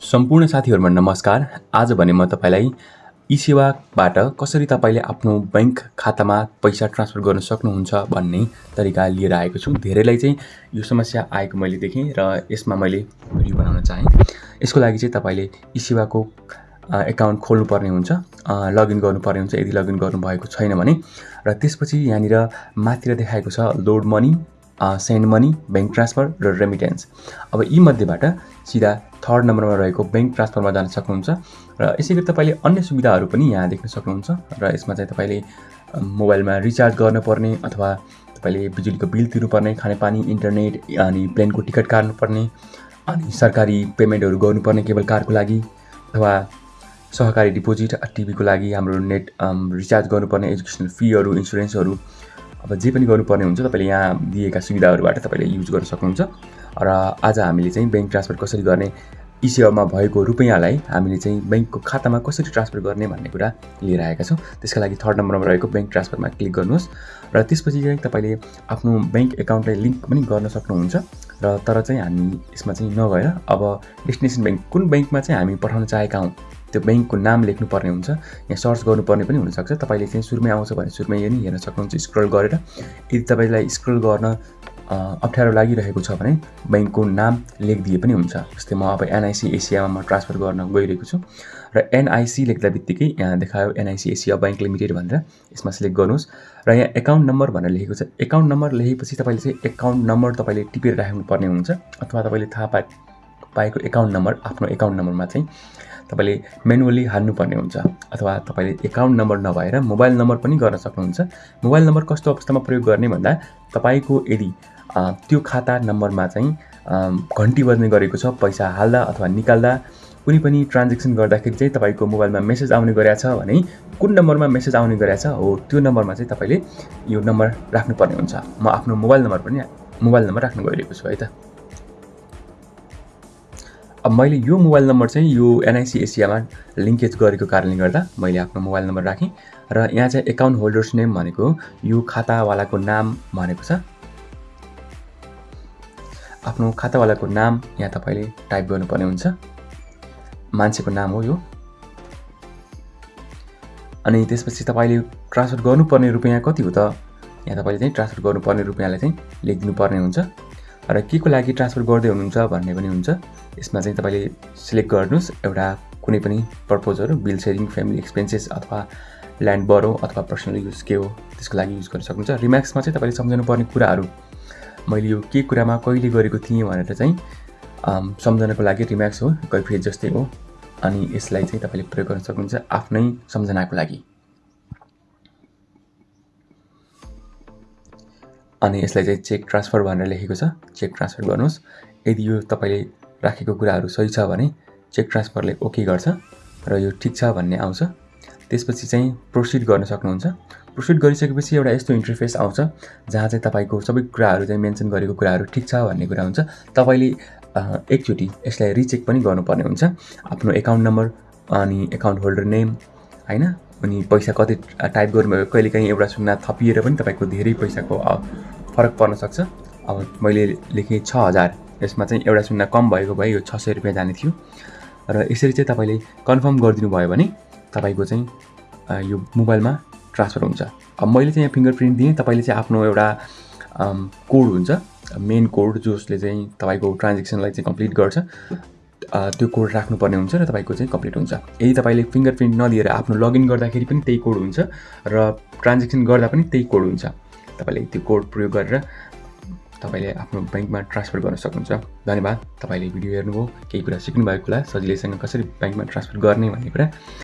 सम्पूर्ण साथीहरूमा नमस्कार। आज भने म तपाईँलाई ई सेवाबाट कसरी तपाईँले आफ्नो ब्याङ्क खातामा पैसा ट्रान्सफर गर्न सक्नुहुन्छ भन्ने तरिका लिएर आएको छु। धेरैलाई चाहिँ यो समस्या आएको मैले देखेँ र यसमा मैले भिडियो बनाउन चाहेँ। यसको लागि चाहिँ तपाईँले ई सेवाको एकाउन्ट खोल्नुपर्ने हुन्छ लगइन गर्नुपर्ने हुन्छ। यदि लगइन गर्नुभएको छैन भने र त्यसपछि यहाँनिर माथिर देखाएको छ load money. Send money bank transfer र रेमिटेन्स अब यीमध्येबाट सिधा थर्ड नम्बरमा रहेको ब्याङ्क ट्रान्सफरमा जान सक्नुहुन्छ र यसै गरी तपाईँले अन्य सुविधाहरू पनि यहाँ देख्न सक्नुहुन्छ र यसमा चाहिँ तपाईँले मोबाइलमा रिचार्ज गर्नुपर्ने अथवा तपाईँले बिजुलीको बिल तिर्नुपर्ने खानेपानी इन्टरनेट अनि प्लेनको टिकट काट्नुपर्ने अनि सरकारी पेमेन्टहरू गर्नुपर्ने केवल कारको लागि अथवा सहकारी डिपोजिट टिभीको लागि हाम्रो नेट रिचार्ज गर्नुपर्ने एजुकेसनल फीहरू इन्सुरेन्सहरू अब जे पनि गर्नुपर्ने हुन्छ तपाईँले यहाँ दिएका सुविधाहरूबाट तपाईँले युज गर्न सक्नुहुन्छ। र आज हामीले चाहिँ ब्याङ्क ट्रान्सफर कसरी गर्ने ई सेवामा भएको रुपियाँलाई हामीले चाहिँ ब्याङ्कको खातामा कसरी ट्रान्सफर गर्ने भन्ने कुरा लिएर आएका छौँ। त्यसका लागि थर्ड नम्बरमा रहेको ब्याङ्क ट्रान्सफरमा क्लिक गर्नुहोस्। र त्यसपछि चाहिँ तपाईँले आफ्नो ब्याङ्क एकाउन्टलाई लिङ्क पनि गर्न सक्नुहुन्छ। र तर चाहिँ हामी यसमा चाहिँ नगएर अब डेस्टिनेसन ब्याङ्क कुन ब्याङ्कमा चाहिँ हामी पठाउन चाहेका हौँ? त्यो ब्याङ्कको नाम लेख्नुपर्ने हुन्छ। यहाँ सर्च गर्नुपर्ने पनि हुनसक्छ। तपाईँले चाहिँ सुरुमै आउँछ भने सुरुमै पनि हेर्न सक्नुहुन्छ। स्क्रोल गरेर यदि तपाईँलाई स्क्रोल गर्न अप्ठ्यारो लागिरहेको छ भने ब्याङ्कको नाम लेखिदिए पनि हुन्छ। जस्तै म अब एनआइसी एसियामा म ट्रान्सफर गर्न गइरहेको छु। र एनआइसी लेख्दा बित्तिकै यहाँ देखायो एनआइसी एसिया ब्याङ्क लिमिटेड भनेर। यसमा सिलेक्ट गर्नुहोस्। र यहाँ एकाउन्ट नम्बर भनेर लेखेको छ। एकाउन्ट नम्बर लेखेपछि तपाईँले चाहिँ एकाउन्ट नम्बर तपाईँले टिपेर राख्नुपर्ने हुन्छ। अथवा तपाईँले थाहा पाए पाएको एकाउन्ट नम्बर आफ्नो एकाउन्ट नम्बरमा चाहिँ तपाईँले मेनुअली हाल्नुपर्ने हुन्छ। अथवा तपाईँले एकाउन्ट नम्बर नभएर मोबाइल नम्बर पनि गर्न सक्नुहुन्छ। मोबाइल नम्बर कस्तो अवस्थामा प्रयोग गर्ने भन्दा तपाईँको यदि त्यो खाता नम्बरमा चाहिँ घन्टी बज्ने गरेको छ पैसा हाल्दा अथवा निकाल्दा कुनै पनि ट्रान्जेक्सन गर्दाखेरि चाहिँ तपाईँको मोबाइलमा मेसेज आउने गरेछ भने कुन नम्बरमा मेसेज आउने गरेछ हो त्यो नम्बरमा चाहिँ तपाईँले यो नम्बर राख्नुपर्ने हुन्छ। म आफ्नो मोबाइल नम्बर पनि मोबाइल नम्बर राख्नु गइरहेको छु है त। अब मैले यो मोबाइल नम्बर चाहिँ यो एनआइसी एसियामा लिङ्केज गरेको कारणले गर्दा मैले आफ्नो मोबाइल नम्बर राखेँ र यहाँ चाहिँ एकाउन्ट होल्डर्स नेम भनेको यो खातावालाको नाम भनेको छ। आफ्नो खातावालाको नाम यहाँ तपाईँले टाइप गर्नुपर्ने हुन्छ। मान्छेको नाम हो यो। अनि त्यसपछि तपाईँले ट्रान्सफर गर्नुपर्ने रुपियाँ कति हो त? यहाँ तपाईँले चाहिँ ट्रान्सफर गर्नुपर्ने रुपियाँलाई चाहिँ लेखिदिनु पर्ने हुन्छ। र के को लागि ट्रान्सफर गर्दै हुनुहुन्छ भन्ने पनि हुन्छ। यसमा चाहिँ तपाईँले सिलेक्ट गर्नुहोस् एउटा कुनै पनि पर्पोजहरू बिल सेयरिङ फ्यामिली एक्सपेन्सेस अथवा ल्यान्ड बरो अथवा पर्सनल युज के हो त्यसको लागि युज गर्न सक्नुहुन्छ। रिम्याक्समा चाहिँ तपाईँले सम्झाउनु पर्ने कुराहरू मैले यो के कुरामा कहिले गरेको थिएँ भनेर चाहिँ सम्झनाको लागि रिम्याक्स हो कैफियत जस्तै हो। अनि यसलाई चाहिँ तपाईँले प्रयोग गर्न सक्नुहुन्छ आफ्नै सम्झनाको लागि। अनि यसलाई चाहिँ चेक ट्रान्सफर भनेर लेखेको छ। चेक ट्रान्सफर गर्नुहोस्। यदि यो तपाईँले राखेको कुराहरू सही छ भने चेक ट्रान्सफरले ओके गर्छ र यो ठिक छ भन्ने आउँछ। त्यसपछि चाहिँ प्रोसिड गर्न सक्नुहुन्छ। प्रोसिड गरिसकेपछि एउटा यस्तो इन्टरफेस आउँछ जहाँ चाहिँ तपाईँको सबै कुराहरू चाहिँ मेन्सन गरेको कुराहरू ठिक छ भन्ने कुरा हुन्छ। तपाईँले एकचोटि यसलाई रिचेक पनि गर्नुपर्ने हुन्छ। आफ्नो एकाउन्ट नम्बर अनि एकाउन्ट होल्डर नेम होइन? अनि पैसा कति टाइप गर्नुभयो कहिलेकाहीँ एउटा सुन्ना थपिएर पनि तपाईँको धेरै पैसाको फरक पर्न सक्छ। अब मैले लेखेँ छ हजार यसमा चाहिँ एउटा सुन्ना कम भएको भए यो छ सय रुपियाँ जाने थियो। र यसरी चाहिँ तपाईँले कन्फर्म गरिदिनु भयो भने तपाईँको चाहिँ यो मोबाइलमा ट्रान्सफर हुन्छ। अब मैले चाहिँ यहाँ फिङ्गर प्रिन्ट दिएँ तपाईँले चाहिँ आफ्नो एउटा कोड हुन्छ। मेन कोड जसले चाहिँ तपाईँको ट्रान्जेक्सनलाई चाहिँ कम्प्लिट गर्छ। त्यो कोड राख्नुपर्ने हुन्छ र तपाईँको चाहिँ कम्प्लिट हुन्छ। यदि तपाईँले फिङ्गर प्रिन्ट नदिएर आफ्नो लगइन गर्दाखेरि पनि त्यही कोड हुन्छ र ट्रान्जेक्सन गर्दा पनि त्यही कोड हुन्छ। तपाईँले त्यो कोड प्रयोग गरेर तपाईँले आफ्नो ब्याङ्कमा ट्रान्सफर गर्न सक्नुहुन्छ। धन्यवाद। तपाईँले भिडियो हेर्नुभयो केही कुरा सिक्नुभएको होला। सजिलैसँग कसरी ब्याङ्कमा ट्रान्सफर गर्ने भन्ने कुरा।